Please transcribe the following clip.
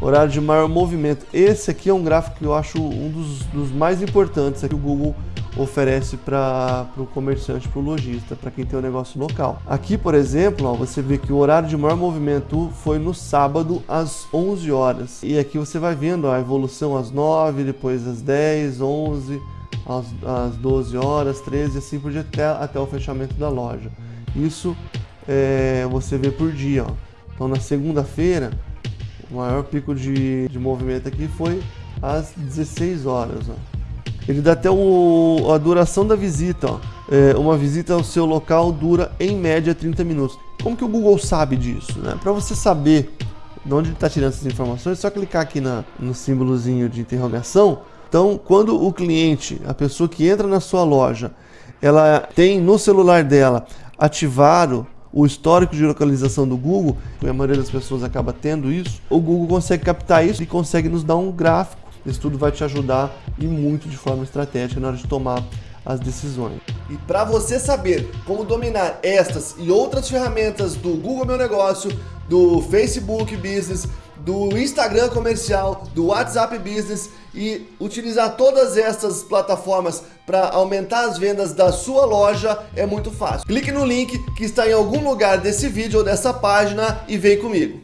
horário de maior movimento. Esse aqui é um gráfico que eu acho um dos, dos mais importantes que o Google oferece para o comerciante, para o lojista, para quem tem um negócio local. Aqui, por exemplo, ó, você vê que o horário de maior movimento foi no sábado às 11 horas. E aqui você vai vendo ó, a evolução às 9, depois às 10, 11, às, às 12 horas, 13, assim por diante, até, até o fechamento da loja. Isso é, você vê por dia. Ó. Então, na segunda-feira, o maior pico de, de movimento aqui foi às 16 horas. Ó. Ele dá até o, a duração da visita. Ó. É, uma visita ao seu local dura em média 30 minutos. Como que o Google sabe disso? Né? Para você saber de onde ele está tirando essas informações, é só clicar aqui na, no símbolozinho de interrogação. Então, quando o cliente, a pessoa que entra na sua loja, ela tem no celular dela ativado o histórico de localização do Google, e a maioria das pessoas acaba tendo isso, o Google consegue captar isso e consegue nos dar um gráfico. Isso tudo vai te ajudar e muito de forma estratégica na hora de tomar as decisões. E para você saber como dominar estas e outras ferramentas do Google Meu Negócio, do Facebook Business, do Instagram comercial, do WhatsApp Business e utilizar todas essas plataformas para aumentar as vendas da sua loja é muito fácil. Clique no link que está em algum lugar desse vídeo ou dessa página e vem comigo.